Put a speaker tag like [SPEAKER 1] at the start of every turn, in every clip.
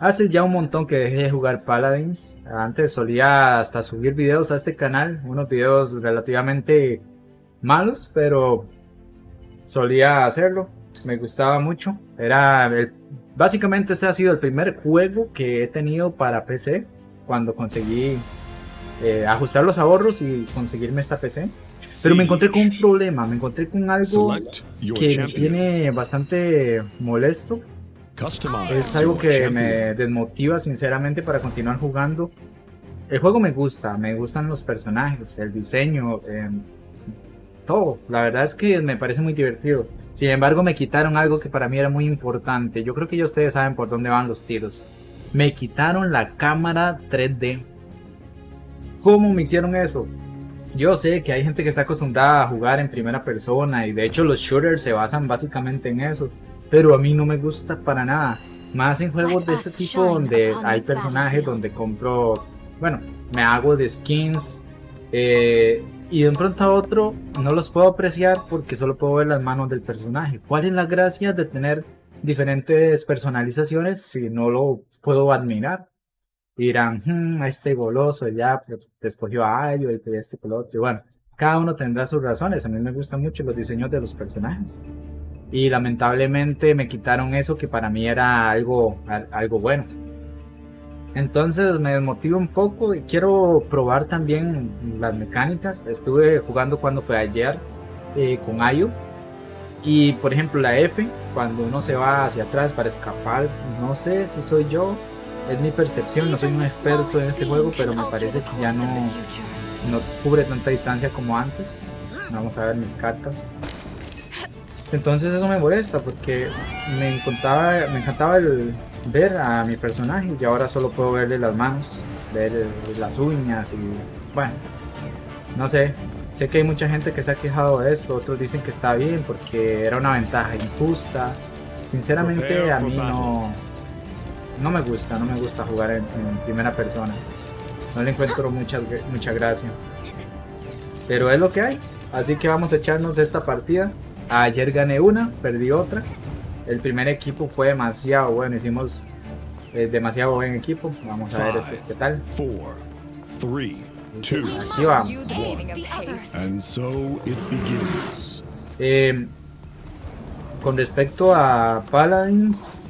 [SPEAKER 1] Hace ya un montón que dejé de jugar Paladins. Antes solía hasta subir videos a este canal, unos videos relativamente malos, pero solía hacerlo. Me gustaba mucho. Era el, básicamente ese ha sido el primer juego que he tenido para PC cuando conseguí eh, ajustar los ahorros y conseguirme esta PC. Pero me encontré con un problema, me encontré con algo que me tiene bastante molesto. Es algo que me desmotiva sinceramente para continuar jugando. El juego me gusta, me gustan los personajes, el diseño, em, todo. La verdad es que me parece muy divertido. Sin embargo me quitaron algo que para mí era muy importante. Yo creo que ya ustedes saben por dónde van los tiros. Me quitaron la cámara 3D. ¿Cómo me hicieron eso? Yo sé que hay gente que está acostumbrada a jugar en primera persona y de hecho los shooters se basan básicamente en eso, pero a mí no me gusta para nada. Más en juegos de este tipo donde hay personajes donde compro, bueno, me hago de skins eh, y de un pronto a otro no los puedo apreciar porque solo puedo ver las manos del personaje. ¿Cuál es la gracia de tener diferentes personalizaciones si no lo puedo admirar? dirán, hmm, este goloso ya pues, te escogió a Ayo y este color. Y bueno, cada uno tendrá sus razones. A mí me gustan mucho los diseños de los personajes. Y lamentablemente me quitaron eso que para mí era algo, algo bueno. Entonces me desmotivo un poco y quiero probar también las mecánicas. Estuve jugando cuando fue ayer eh, con Ayo. Y por ejemplo la F, cuando uno se va hacia atrás para escapar, no sé si soy yo es mi percepción, no soy un experto en este juego, pero me parece que ya no, no cubre tanta distancia como antes. Vamos a ver mis cartas. Entonces eso me molesta porque me encantaba, me encantaba el ver a mi personaje y ahora solo puedo verle las manos, ver las uñas y bueno, no sé. Sé que hay mucha gente que se ha quejado de esto, otros dicen que está bien porque era una ventaja injusta. Sinceramente a mí no, no me gusta, no me gusta jugar en, primera persona. No le encuentro mucha, mucha gracia. Pero es lo que hay. Así que vamos a echarnos esta partida. Ayer gané una, perdí otra. El primer equipo fue demasiado bueno, hicimos eh, demasiado buen equipo. Vamos a ver este qué tal. Aquí vamos. Eh, con respecto a Paladins,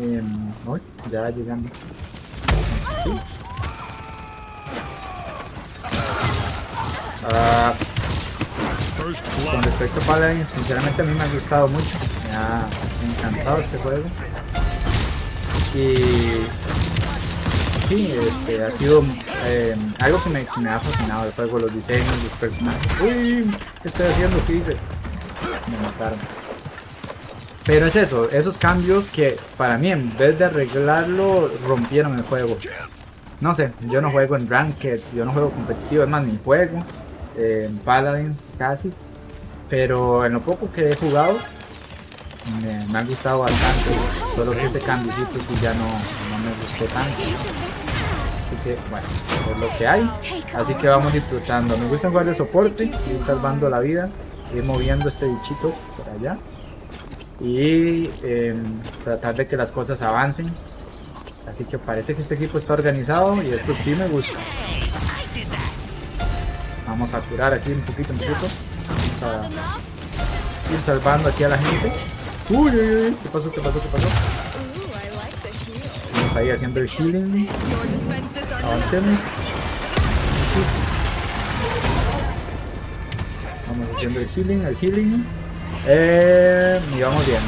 [SPEAKER 1] eh, ya llegando. Ah, con respecto a Paladin, sinceramente a mí me ha gustado mucho. Me ha encantado este juego. Y sí, este ha sido eh, algo que me, me, ha fascinado el juego, los diseños, los personajes. Uy, ¿qué estoy haciendo? ¿Qué hice? Me mataron. Pero es eso, esos cambios que para mí en vez de arreglarlo rompieron el juego. No sé, yo no juego en Rankeds, yo no juego competitivo, es más ni juego en Paladins casi. Pero en lo poco que he jugado me, me ha gustado bastante. Solo que ese cambiocito sí ya no, no me gustó tanto. Así que bueno, es lo que hay. Así que vamos disfrutando. Me gusta jugar de soporte, ir salvando la vida, ir moviendo este bichito por allá y em, tratar de que las cosas avancen. Así que parece que este equipo está organizado y esto sí me gusta. Vamos a curar aquí un poquito, un poquito. Vamos a ir salvando aquí a la gente. Uy, uy, uy, ¿qué pasó? ¿Qué pasó? ¿Qué pasó? Vamos ahí haciendo el healing. Avancemos. Vamos haciendo el healing, el healing. Eh, y vamos bien.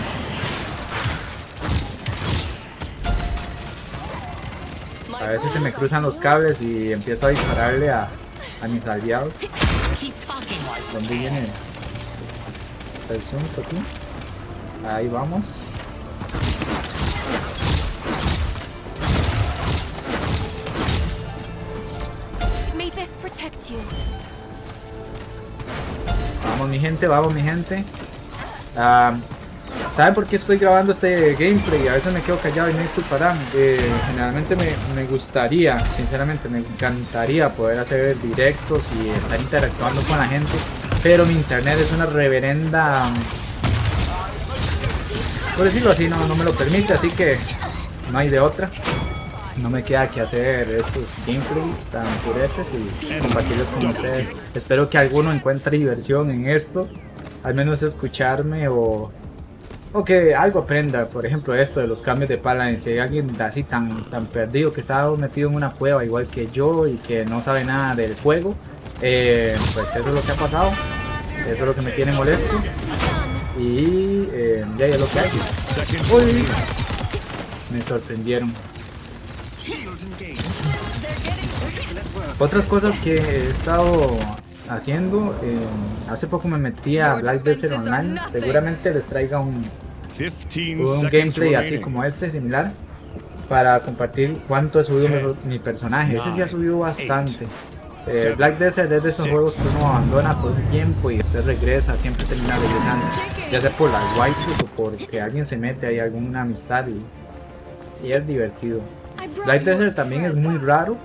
[SPEAKER 1] A veces se me cruzan los cables y empiezo a dispararle a, a mis aliados. ¿Dónde viene? Está el asunto aquí. Ahí vamos. Vamos mi gente, vamos mi gente. ¿Saben por qué estoy grabando este gameplay? A veces me quedo callado y me disculparán. Eh, generalmente me, me, gustaría, sinceramente, me encantaría poder hacer directos y estar interactuando con la gente. Pero mi internet es una reverenda... Por decirlo así, no, no me lo permite, así que no hay de otra. no me queda que hacer estos gameplays tan puretes y compartirlos con ustedes. Espero que alguno encuentre diversión en esto, al menos escucharme o, o algo aprenda. Por ejemplo, esto de los cambios de paladin. Si hay alguien así tan, tan perdido que está metido en una cueva igual que yo y que no sabe nada del juego, eh, pues eso es lo que ha pasado. Eso es lo que me tiene molesto. Y eh, ya es lo que hay. Uy, me sorprendieron. Otras cosas que he estado haciendo, eh, hace poco me metí a Black Desert Online, seguramente les traiga un, un gameplay así como este, similar, para compartir cuánto ha subido mi, personaje, ese sí ha subido bastante. Eh, Black Desert es de esos juegos que uno abandona por un tiempo y después regresa, siempre termina regresando, ya sea por las waifus o porque alguien se mete ahí alguna amistad y, y es divertido. Black Desert también es muy raro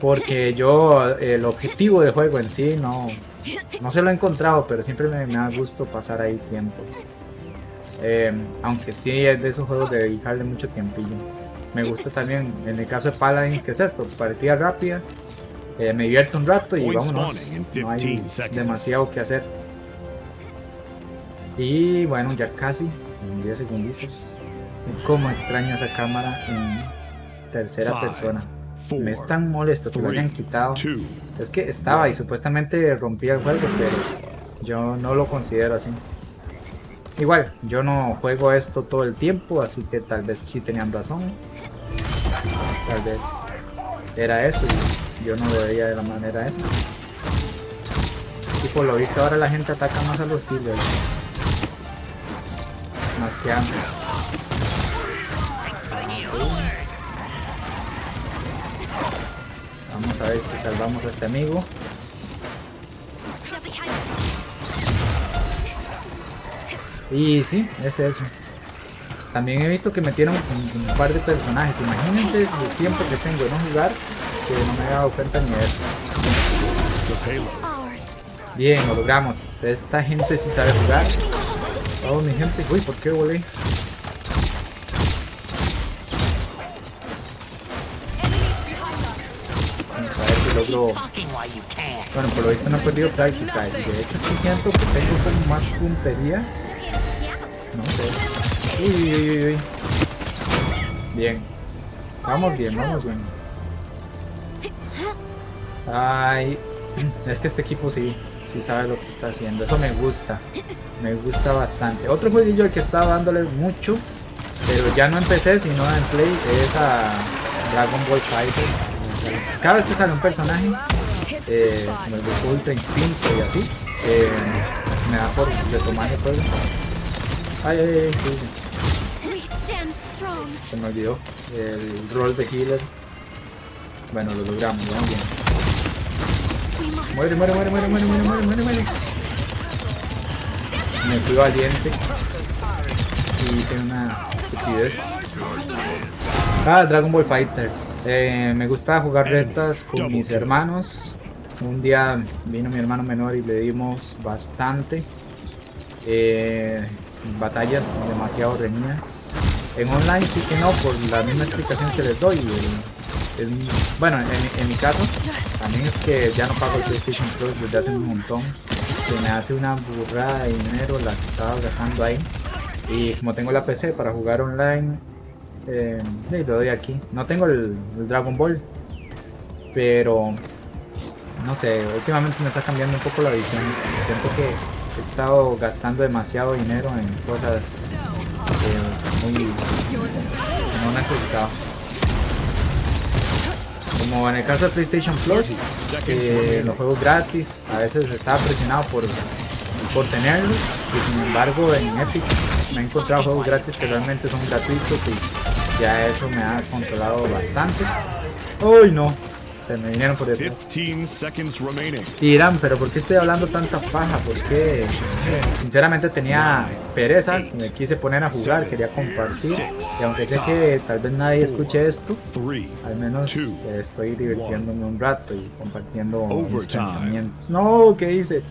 [SPEAKER 1] porque yo el objetivo de juego en sí no, no se lo he encontrado, pero siempre me, me da gusto pasar ahí tiempo. Eh, aunque sí es de esos juegos de dedicarle mucho tiempillo. Me gusta también, en el caso de Paladins, que es esto? Partidas rápidas. Eh, me divierto un rato y vámonos. No hay demasiado que hacer. Y bueno, ya casi, en 10 segunditos. Como extraño esa cámara en tercera persona me es tan molesto que lo hayan quitado. Es que estaba y supuestamente rompía el juego, pero yo no lo considero así. Igual, yo no juego esto todo el tiempo, así que tal vez sí tenían razón. Tal vez era eso y yo no lo veía de la manera esa. Y por lo visto ahora la gente ataca más a los fillers. Más que antes. Vamos a ver si salvamos a este amigo. Y sí, es eso. También he visto que metieron un, par de personajes. Imagínense el tiempo que tengo de no jugar que no me he dado cuenta ni de eso. Bien, lo logramos. Esta gente sí sabe jugar. Oh, mi gente. Uy, ¿por qué volé? Bueno, por lo visto no he perdido práctica. Y de hecho sí siento que tengo como más puntería. No sé. Uy, uy, uy, Bien. Vamos bien, vamos bien. Ay, es que este equipo sí, sí sabe lo que está haciendo. Eso me gusta. Me gusta bastante. Otro jueguillo al que estaba dándole mucho, pero ya no empecé, sino en Play, es a Dragon Ball Fighters cada vez que sale un personaje, eh, el de Ultra Instinto y así, eh, me da por retomar el juego. Ay, ay, ay, Se me olvidó el rol de healer. Bueno, lo logramos, vamos bien. Muere, muere, muere, muere, muere, muere, muere, muere, muere. Me fui valiente. Y hice una estupidez. Ah, Dragon Ball Fighters. Eh, me gusta jugar retas con mis hermanos. Un día vino mi hermano menor y le dimos bastante. Eh, batallas demasiado reñidas. En online sí que no, por la misma explicación que les doy. bueno, en, mi caso, también es que ya no pago el PlayStation Plus desde hace un montón. Se me hace una burrada de dinero la que estaba gastando ahí. Y como tengo la PC para jugar online, eh, lo doy aquí. No tengo el, Dragon Ball. Pero no sé, últimamente me está cambiando un poco la visión. Siento que he estado gastando demasiado dinero en cosas eh, muy no necesitaba. Como en el caso de PlayStation Plus, eh, los juegos gratis, a veces estaba presionado por, por tenerlos y sin embargo en Epic me he encontrado juegos gratis que realmente son gratuitos y ya eso me ha controlado bastante. ¡Uy, no! Se me vinieron por detrás. Dirán, pero ¿por qué estoy hablando tanta paja? Porque sinceramente tenía pereza, me quise poner a jugar, quería compartir. Y aunque sé que tal vez nadie escuche esto, al menos estoy divirtiéndome un rato y compartiendo mis pensamientos. No, ¿qué hice?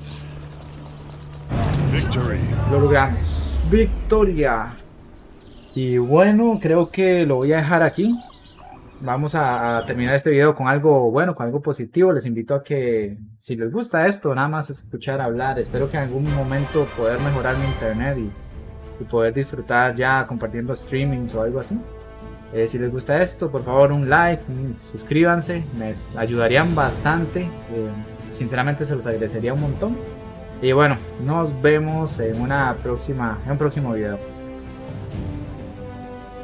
[SPEAKER 1] Lo logramos. Victoria. Y bueno, creo que lo voy a dejar aquí. vamos a, terminar este video con algo bueno, con algo positivo. Les invito a que si les gusta esto, nada más escuchar hablar. Espero que en algún momento poder mejorar mi internet y, poder disfrutar ya compartiendo streamings o algo así. Eh, si les gusta esto, por favor un like, suscríbanse, me ayudarían bastante. Eh, sinceramente se los agradecería un montón. Y bueno, nos vemos en una próxima, en un próximo video.